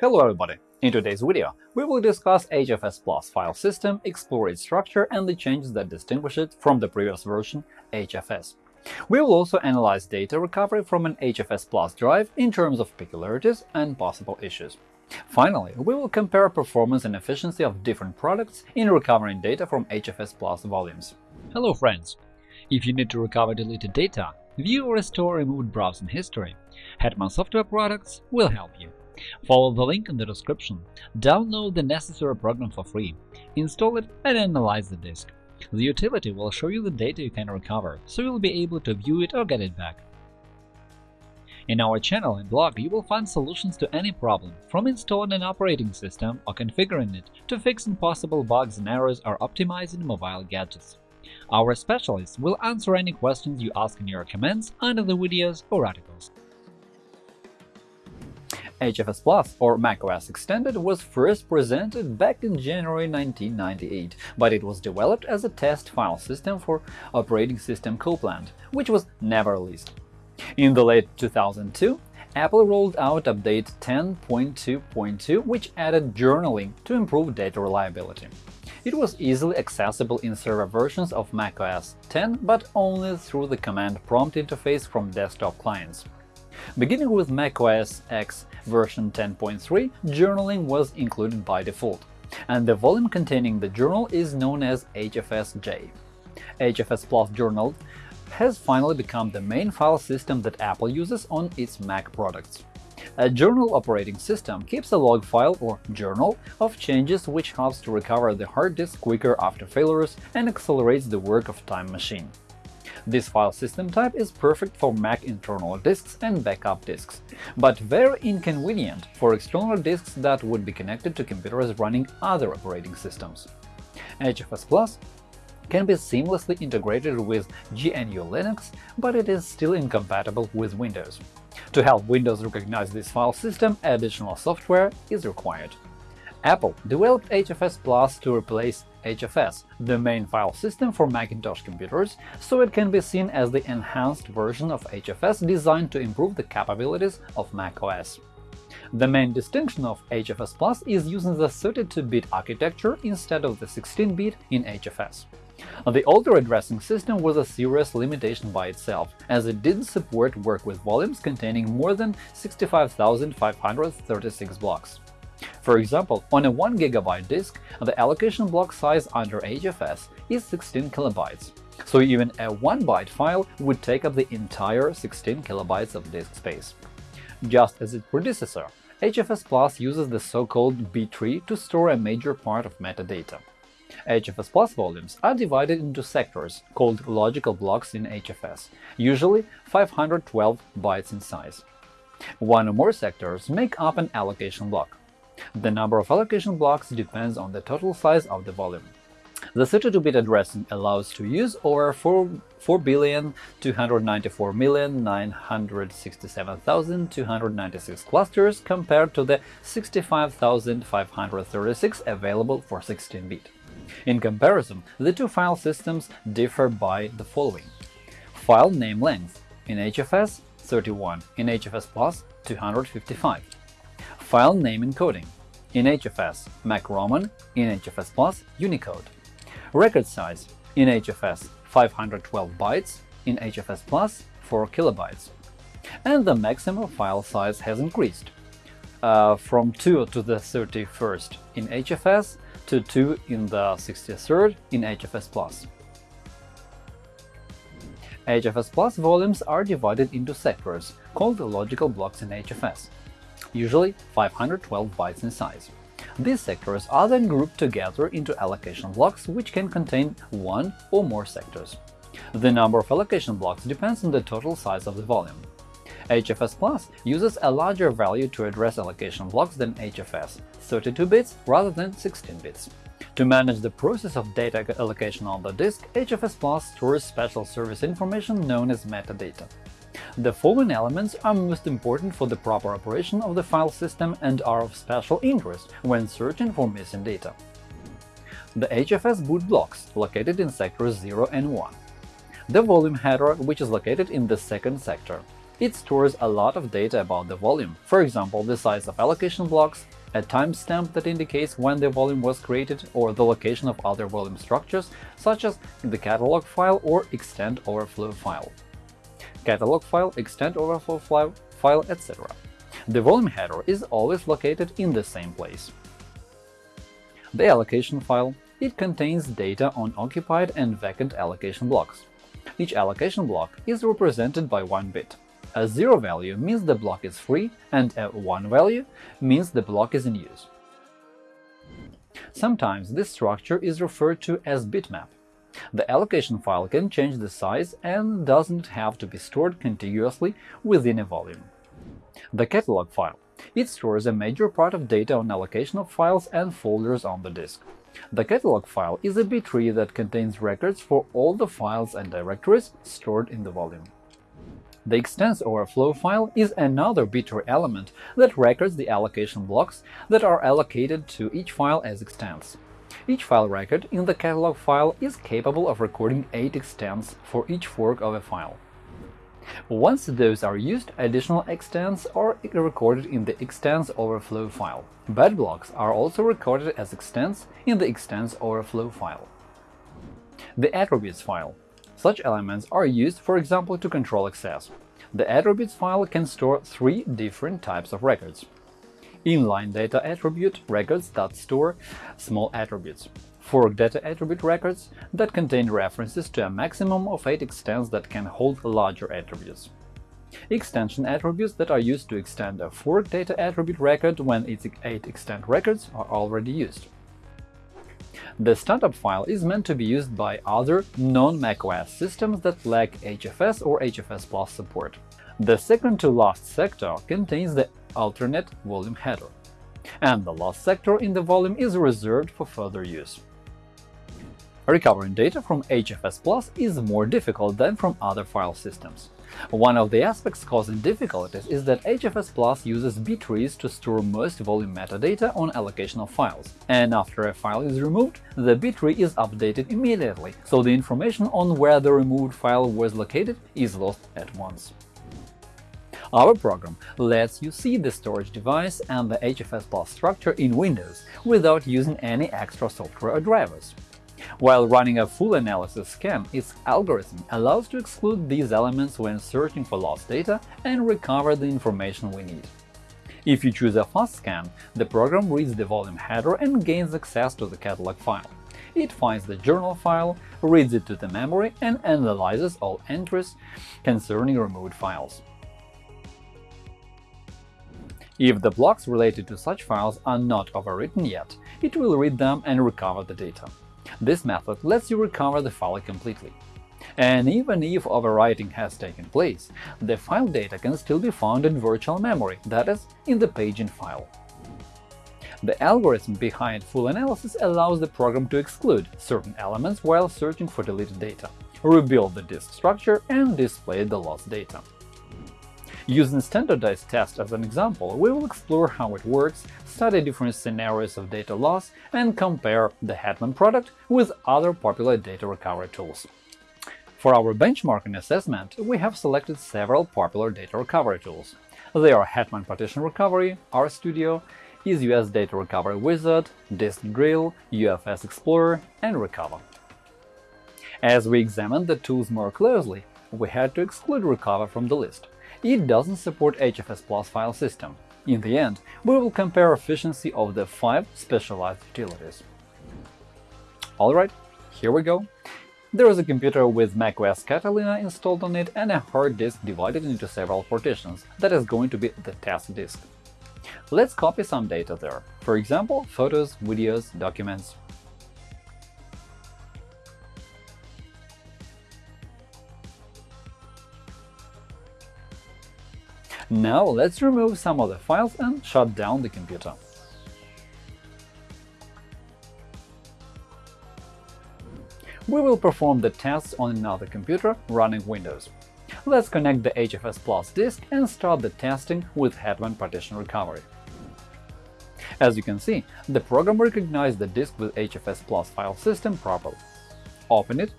Hello everybody! In today's video, we will discuss HFS Plus file system, explore its structure and the changes that distinguish it from the previous version, HFS. We will also analyze data recovery from an HFS Plus drive in terms of peculiarities and possible issues. Finally, we will compare performance and efficiency of different products in recovering data from HFS Plus volumes. Hello friends! If you need to recover deleted data, view or restore removed browsing history, Hetman Software Products will help you. Follow the link in the description, download the necessary program for free, install it and analyze the disk. The utility will show you the data you can recover, so you'll be able to view it or get it back. In our channel and blog you will find solutions to any problem, from installing an operating system or configuring it to fixing possible bugs and errors or optimizing mobile gadgets. Our specialists will answer any questions you ask in your comments under the videos or articles. HFS Plus, or macOS Extended, was first presented back in January 1998, but it was developed as a test file system for operating system Copland, which was never released. In the late 2002, Apple rolled out Update 10.2.2, which added journaling to improve data reliability. It was easily accessible in server versions of macOS 10, but only through the command prompt interface from desktop clients. Beginning with macOS X version 10.3, journaling was included by default, and the volume containing the journal is known as HFSJ. HFS Plus Journal has finally become the main file system that Apple uses on its Mac products. A journal operating system keeps a log file or journal of changes which helps to recover the hard disk quicker after failures and accelerates the work of Time Machine. This file system type is perfect for Mac internal disks and backup disks, but very inconvenient for external disks that would be connected to computers running other operating systems. HFS Plus can be seamlessly integrated with GNU Linux, but it is still incompatible with Windows. To help Windows recognize this file system, additional software is required. Apple developed HFS Plus to replace HFS, the main file system for Macintosh computers, so it can be seen as the enhanced version of HFS designed to improve the capabilities of macOS. The main distinction of HFS Plus is using the 32-bit architecture instead of the 16-bit in HFS. The older addressing system was a serious limitation by itself, as it didn't support work with volumes containing more than 65,536 blocks. For example, on a 1 GB disk, the allocation block size under HFS is 16 kilobytes, so even a 1 byte file would take up the entire 16 kilobytes of disk space. Just as its predecessor, HFS Plus uses the so-called B-tree to store a major part of metadata. HFS Plus volumes are divided into sectors, called logical blocks in HFS, usually 512 bytes in size. One or more sectors make up an allocation block. The number of allocation blocks depends on the total size of the volume. The 32-bit addressing allows to use over 4,294,967,296 clusters compared to the 65,536 available for 16-bit. In comparison, the two file systems differ by the following. File name length in HFS 31, in HFS Plus 255 File name encoding in HFS Mac Roman, in HFS Plus Unicode. Record size in HFS 512 bytes, in HFS Plus 4 kilobytes. And the maximum file size has increased uh, from 2 to the 31st in HFS to 2 in the 63rd in HFS Plus. HFS Plus volumes are divided into sectors, called logical blocks in HFS usually 512 bytes in size. These sectors are then grouped together into allocation blocks, which can contain one or more sectors. The number of allocation blocks depends on the total size of the volume. HFS Plus uses a larger value to address allocation blocks than HFS – 32 bits rather than 16 bits. To manage the process of data allocation on the disk, HFS Plus stores special service information known as metadata. The following elements are most important for the proper operation of the file system and are of special interest when searching for missing data. The HFS boot blocks, located in sectors 0 and 1. The volume header, which is located in the second sector. It stores a lot of data about the volume, for example, the size of allocation blocks, a timestamp that indicates when the volume was created, or the location of other volume structures, such as the catalog file or extent overflow file, catalog file, extent overflow file, file, etc. The volume header is always located in the same place. The allocation file it contains data on occupied and vacant allocation blocks. Each allocation block is represented by one bit. A zero value means the block is free, and a one value means the block is in use. Sometimes this structure is referred to as bitmap. The allocation file can change the size and doesn't have to be stored contiguously within a volume. The catalog file it stores a major part of data on allocation of files and folders on the disk. The catalog file is a B-tree that contains records for all the files and directories stored in the volume. The extents overflow file is another B-tree element that records the allocation blocks that are allocated to each file as extents. Each file record in the catalog file is capable of recording 8 extents for each fork of a file. Once those are used, additional extents are recorded in the extents overflow file. Bad blocks are also recorded as extents in the extents overflow file. The attributes file such elements are used, for example, to control access. The attributes file can store three different types of records. Inline data attribute records that store small attributes. Fork data attribute records that contain references to a maximum of 8 extents that can hold larger attributes. Extension attributes that are used to extend a fork data attribute record when its 8 extent records are already used. The startup file is meant to be used by other non-macOS systems that lack HFS or HFS Plus support. The second-to-last sector contains the alternate volume header, and the last sector in the volume is reserved for further use. Recovering data from HFS Plus is more difficult than from other file systems. One of the aspects causing difficulties is that HFS Plus uses B-trees to store most volume metadata on allocation of files, and after a file is removed, the B-tree is updated immediately, so the information on where the removed file was located is lost at once. Our program lets you see the storage device and the HFS Plus structure in Windows without using any extra software or drivers. While running a full analysis scan, its algorithm allows to exclude these elements when searching for lost data and recover the information we need. If you choose a fast scan, the program reads the volume header and gains access to the catalog file. It finds the journal file, reads it to the memory, and analyzes all entries concerning removed files. If the blocks related to such files are not overwritten yet, it will read them and recover the data. This method lets you recover the file completely. And even if overwriting has taken place, the file data can still be found in virtual memory, that is, in the paging file. The algorithm behind full analysis allows the program to exclude certain elements while searching for deleted data, rebuild the disk structure, and display the lost data. Using standardized tests as an example, we will explore how it works, study different scenarios of data loss, and compare the Hetman product with other popular data recovery tools. For our benchmarking assessment, we have selected several popular data recovery tools. They are Hetman Partition Recovery, RStudio, EaseUS Data Recovery Wizard, Disk Drill, UFS Explorer, and Recover. As we examined the tools more closely, we had to exclude Recover from the list. It doesn't support HFS Plus file system. In the end, we will compare efficiency of the five specialized utilities. Alright, here we go. There is a computer with macOS Catalina installed on it and a hard disk divided into several partitions that is going to be the test disk. Let's copy some data there, for example, photos, videos, documents, Now let's remove some of the files and shut down the computer. We will perform the tests on another computer running Windows. Let's connect the HFS Plus disk and start the testing with Hetman Partition Recovery. As you can see, the program recognized the disk with HFS Plus file system properly. Open it.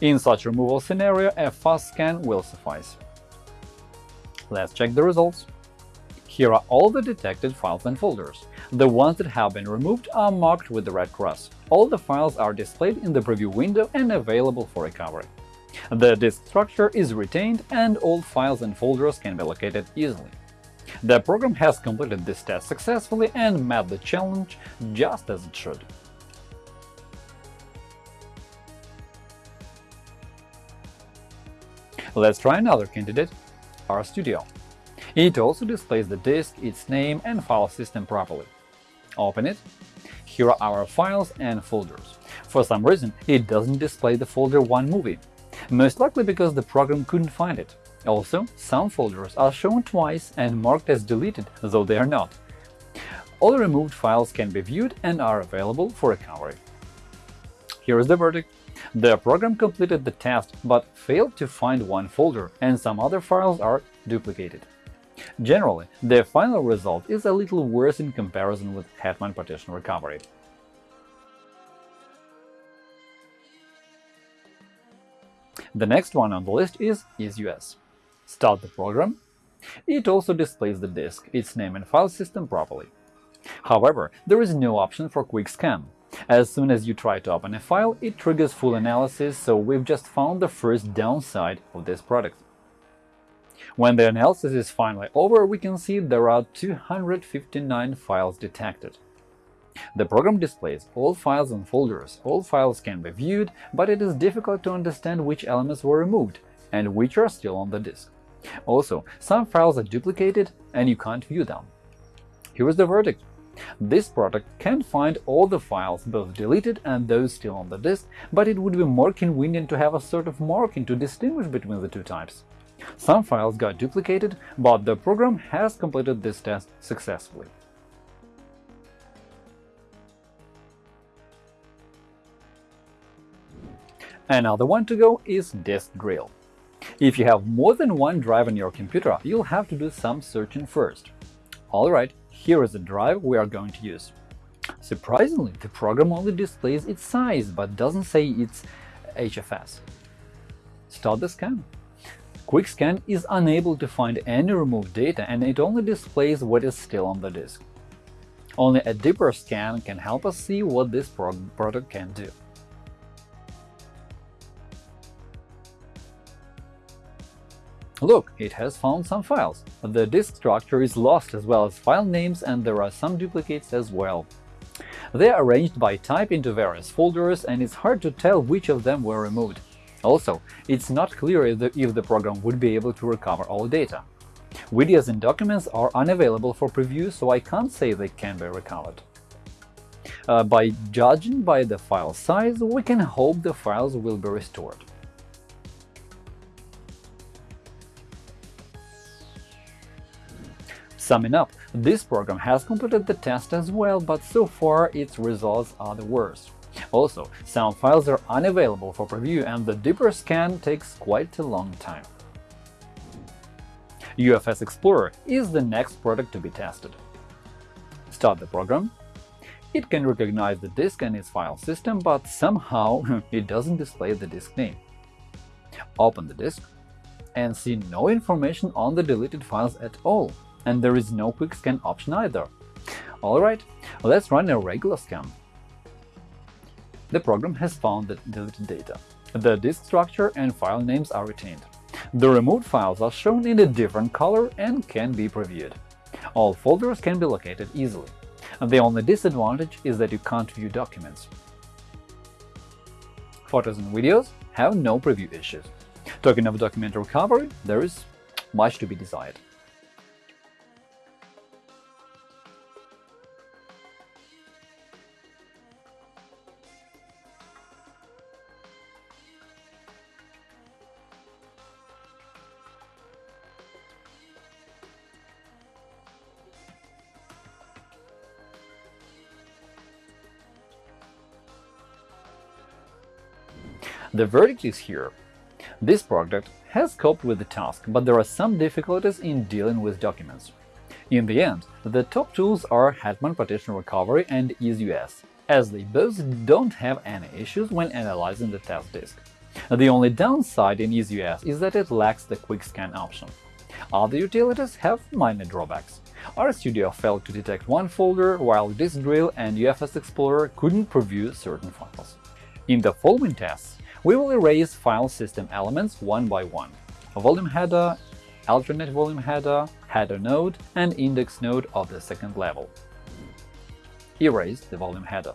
In such removal scenario, a fast scan will suffice. Let's check the results. Here are all the detected files and folders. The ones that have been removed are marked with the red cross. All the files are displayed in the preview window and available for recovery. The disk structure is retained and all files and folders can be located easily. The program has completed this test successfully and met the challenge just as it should. Let's try another candidate, RStudio. It also displays the disk, its name and file system properly. Open it. Here are our files and folders. For some reason, it doesn't display the folder One Movie, most likely because the program couldn't find it. Also, some folders are shown twice and marked as deleted, though they are not. All removed files can be viewed and are available for recovery. Here is the verdict. The program completed the test but failed to find one folder, and some other files are duplicated. Generally, the final result is a little worse in comparison with Hetman partition recovery. The next one on the list is EaseUS. Start the program. It also displays the disk, its name and file system properly. However, there is no option for Quick Scan. As soon as you try to open a file, it triggers full analysis, so we've just found the first downside of this product. When the analysis is finally over, we can see there are 259 files detected. The program displays all files and folders, all files can be viewed, but it is difficult to understand which elements were removed and which are still on the disk. Also, some files are duplicated and you can't view them. Here is the verdict. This product can find all the files, both deleted and those still on the disk, but it would be more convenient to have a sort of marking to distinguish between the two types. Some files got duplicated, but the program has completed this test successfully. Another one to go is Disk Drill. If you have more than one drive on your computer, you'll have to do some searching first. Alright, here is the drive we are going to use. Surprisingly, the program only displays its size but doesn't say its HFS. Start the scan. Quick Scan is unable to find any removed data and it only displays what is still on the disk. Only a deeper scan can help us see what this product can do. Look, it has found some files. The disk structure is lost as well as file names and there are some duplicates as well. They are arranged by type into various folders and it's hard to tell which of them were removed. Also, it's not clear if the, if the program would be able to recover all data. Videos and documents are unavailable for preview, so I can't say they can be recovered. Uh, by judging by the file size, we can hope the files will be restored. Summing up, this program has completed the test as well, but so far its results are the worst. Also, some files are unavailable for preview and the deeper scan takes quite a long time. UFS Explorer is the next product to be tested. Start the program. It can recognize the disk and its file system, but somehow it doesn't display the disk name. Open the disk and see no information on the deleted files at all and there is no quick scan option either. Alright, let's run a regular scan. The program has found the deleted data. The disk structure and file names are retained. The removed files are shown in a different color and can be previewed. All folders can be located easily. The only disadvantage is that you can't view documents. Photos and videos have no preview issues. Talking of document recovery, there is much to be desired. The verdict is here. This product has coped with the task, but there are some difficulties in dealing with documents. In the end, the top tools are Hetman Partition Recovery and EaseUS, as they both don't have any issues when analyzing the test disk. The only downside in EaseUS is that it lacks the Quick Scan option. Other utilities have minor drawbacks. RStudio failed to detect one folder, while Disk Drill and UFS Explorer couldn't preview certain files. In the following tests, we will erase file system elements one by one – a volume header, alternate volume header, header node, and index node of the second level. Erase the volume header.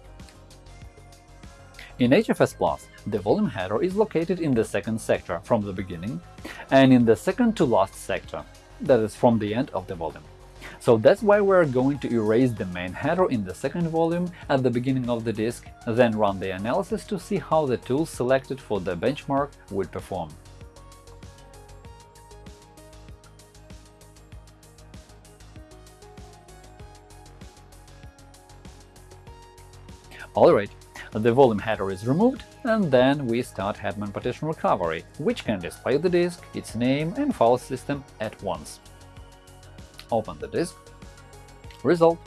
In HFS Plus, the volume header is located in the second sector from the beginning and in the second to last sector, that is, from the end of the volume. So that's why we're going to erase the main header in the second volume at the beginning of the disk, then run the analysis to see how the tools selected for the benchmark would perform. Alright, the volume header is removed, and then we start Hetman partition recovery, which can display the disk, its name and file system at once. Open the disk. Result: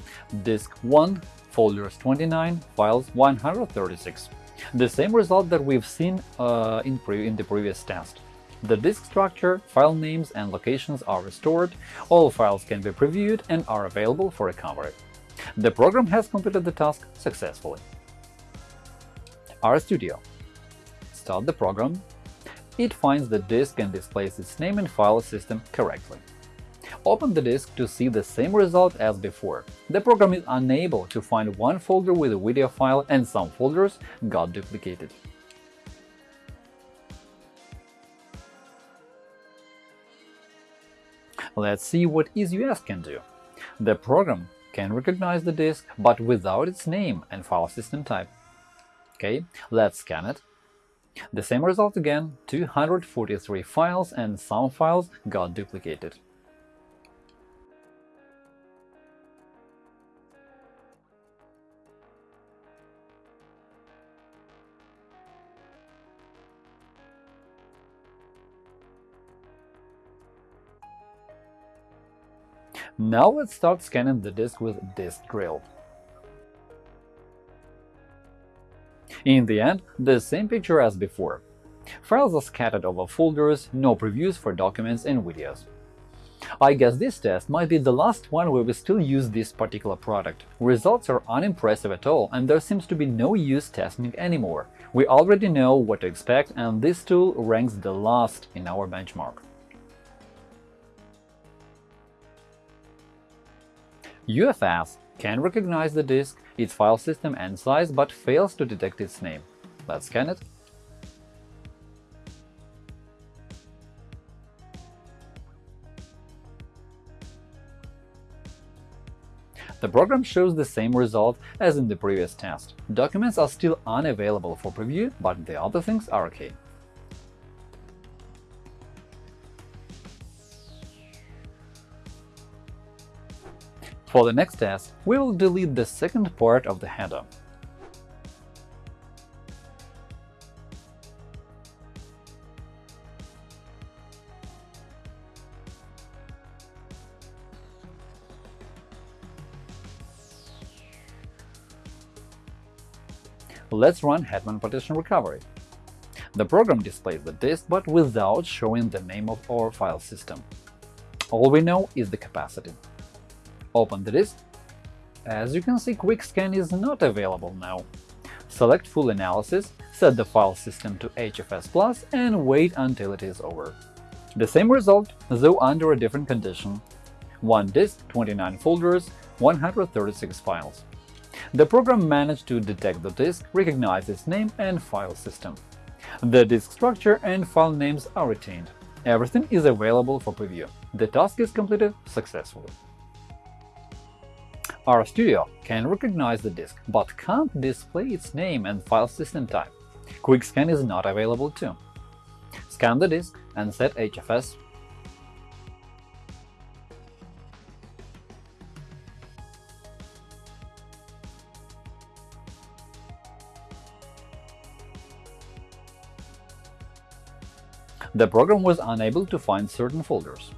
Disk 1, folders 29, files 136. The same result that we've seen uh, in, in the previous test. The disk structure, file names and locations are restored, all files can be previewed and are available for recovery. The program has completed the task successfully. RStudio. Start the program. It finds the disk and displays its name and file system correctly. Open the disk to see the same result as before. The program is unable to find one folder with a video file and some folders got duplicated. Let's see what EaseUS can do. The program can recognize the disk, but without its name and file system type. OK, let's scan it. The same result again, 243 files and some files got duplicated. Now let's start scanning the disk with Disk Drill. In the end, the same picture as before. Files are scattered over folders, no previews for documents and videos. I guess this test might be the last one where we still use this particular product. Results are unimpressive at all, and there seems to be no use testing it anymore. We already know what to expect, and this tool ranks the last in our benchmark. UFS can recognize the disk, its file system and size, but fails to detect its name. Let's scan it. The program shows the same result as in the previous test. Documents are still unavailable for preview, but the other things are OK. For the next test, we will delete the second part of the header. Let's run Hetman Partition Recovery. The program displays the disk, but without showing the name of our file system. All we know is the capacity. Open the disk. As you can see, Quick Scan is not available now. Select Full Analysis, set the file system to HFS Plus and wait until it is over. The same result, though under a different condition. One disk, 29 folders, 136 files. The program managed to detect the disk, recognize its name and file system. The disk structure and file names are retained. Everything is available for preview. The task is completed successfully. RStudio can recognize the disk, but can't display its name and file system type. QuickScan is not available too. Scan the disk and set HFS. The program was unable to find certain folders.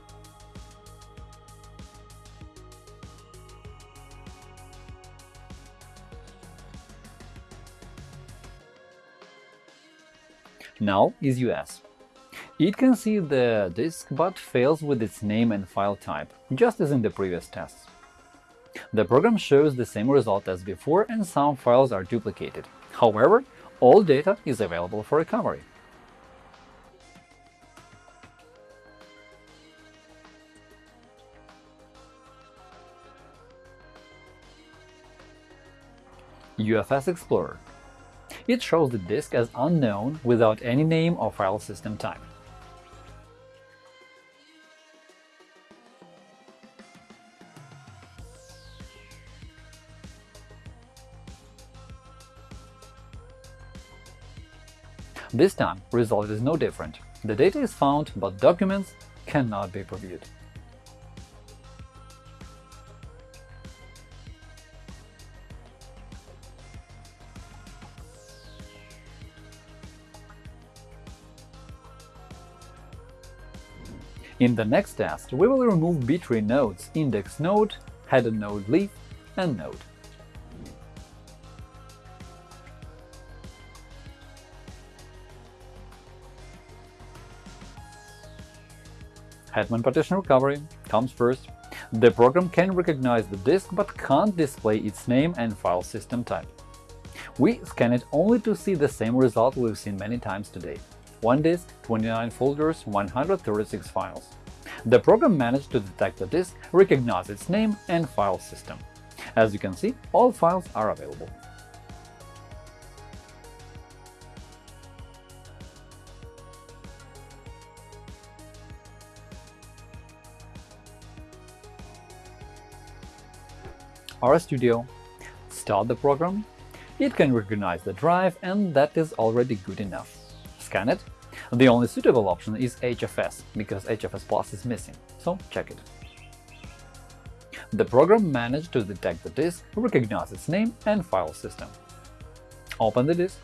Now EaseUS. It can see the disk but fails with its name and file type, just as in the previous tests. The program shows the same result as before and some files are duplicated. However, all data is available for recovery. UFS Explorer It shows the disk as unknown without any name or file system type. This time, result is no different. The data is found, but documents cannot be previewed. In the next test, we will remove B-tree nodes index node, header node leaf, and node. Hetman partition recovery comes first. The program can recognize the disk but can't display its name and file system type. We scan it only to see the same result we've seen many times today. One disk, 29 folders, 136 files. The program managed to detect the disk, recognize its name and file system. As you can see, all files are available. RStudio, start the program, it can recognize the drive and that is already good enough. Scan it. The only suitable option is HFS, because HFS Plus is missing, so check it. The program managed to detect the disk, recognize its name and file system. Open the disk.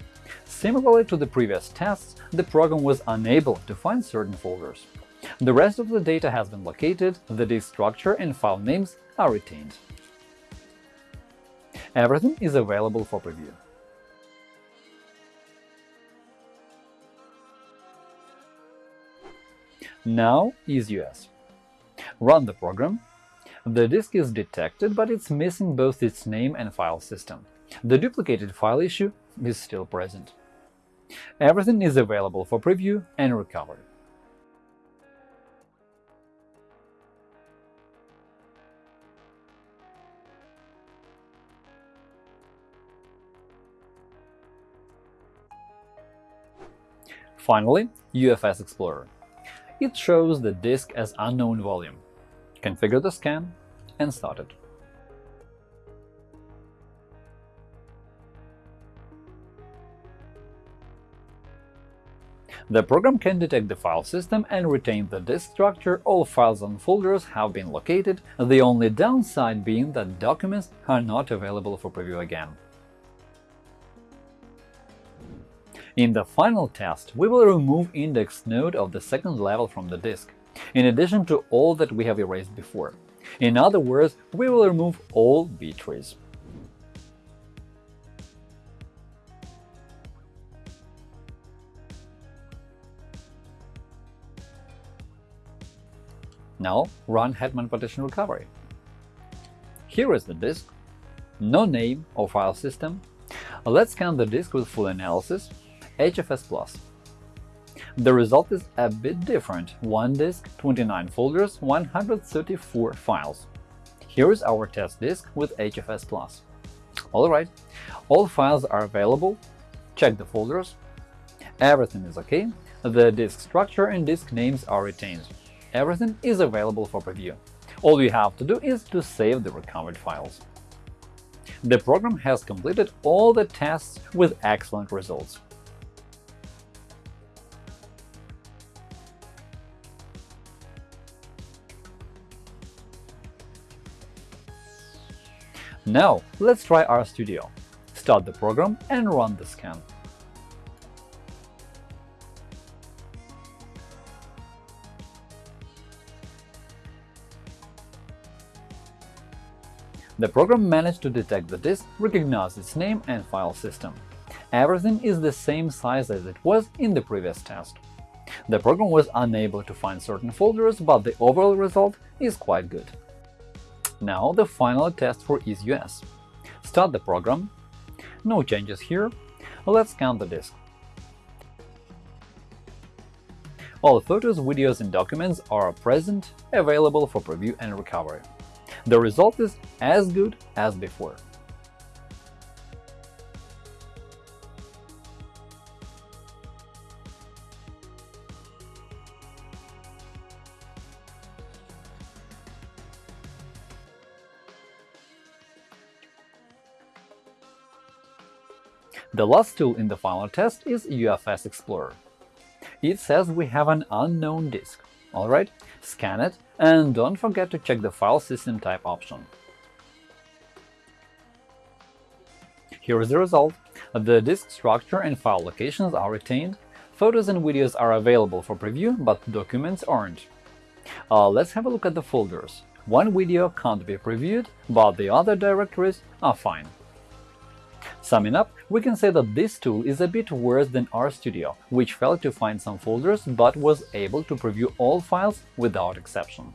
Similarly to the previous tests, the program was unable to find certain folders. The rest of the data has been located, the disk structure and file names are retained. Everything is available for preview. Now EaseUS. Run the program. The disk is detected, but it's missing both its name and file system. The duplicated file issue is still present. Everything is available for preview and recovery. Finally, UFS Explorer. It shows the disk as unknown volume. Configure the scan and start it. The program can detect the file system and retain the disk structure, all files and folders have been located, the only downside being that documents are not available for preview again. In the final test, we will remove index node of the second level from the disk, in addition to all that we have erased before. In other words, we will remove all B-trees. Now run Hetman Partition Recovery. Here is the disk, no name or file system. Let's scan the disk with full analysis HFS+. The result is a bit different – one disk, 29 folders, 134 files. Here is our test disk with HFS+. Alright, all files are available, check the folders, everything is OK, the disk structure and disk names are retained. Everything is available for preview. All you have to do is to save the recovered files. The program has completed all the tests with excellent results. Now, let's try RStudio. Start the program and run the scan. The program managed to detect the disk, recognize its name and file system. Everything is the same size as it was in the previous test. The program was unable to find certain folders, but the overall result is quite good. Now the final test for EaseUS. Start the program. No changes here. Let's scan the disk. All photos, videos and documents are present, available for preview and recovery. The result is as good as before. The last tool in the final test is UFS Explorer. It says we have an unknown disk. Alright, scan it and don't forget to check the file system type option. Here is the result. The disk structure and file locations are retained, photos and videos are available for preview, but documents aren't. Uh, let's have a look at the folders. One video can't be previewed, but the other directories are fine. Summing up, we can say that this tool is a bit worse than RStudio, which failed to find some folders but was able to preview all files without exception.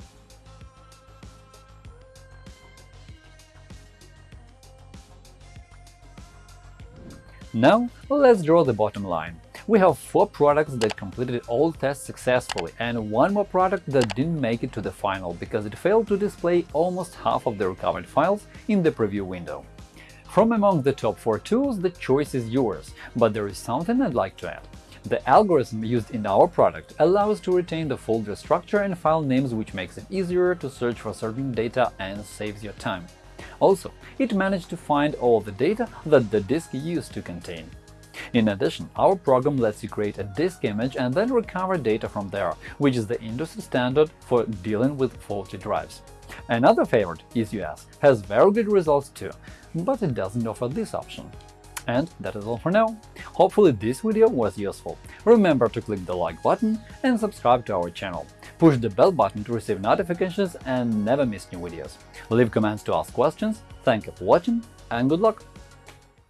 Now, let's draw the bottom line. We have four products that completed all tests successfully and one more product that didn't make it to the final because it failed to display almost half of the recovered files in the preview window. From among the top 4 tools, the choice is yours, but there is something I'd like to add. The algorithm used in our product allows to retain the folder structure and file names which makes it easier to search for certain data and saves your time. Also, it managed to find all the data that the disk used to contain. In addition, our program lets you create a disk image and then recover data from there, which is the industry standard for dealing with faulty drives. Another favorite, EaseUS, has very good results too, but it doesn't offer this option. And that is all for now. Hopefully this video was useful. Remember to click the like button and subscribe to our channel. Push the bell button to receive notifications and never miss new videos. Leave comments to ask questions. Thank you for watching and good luck!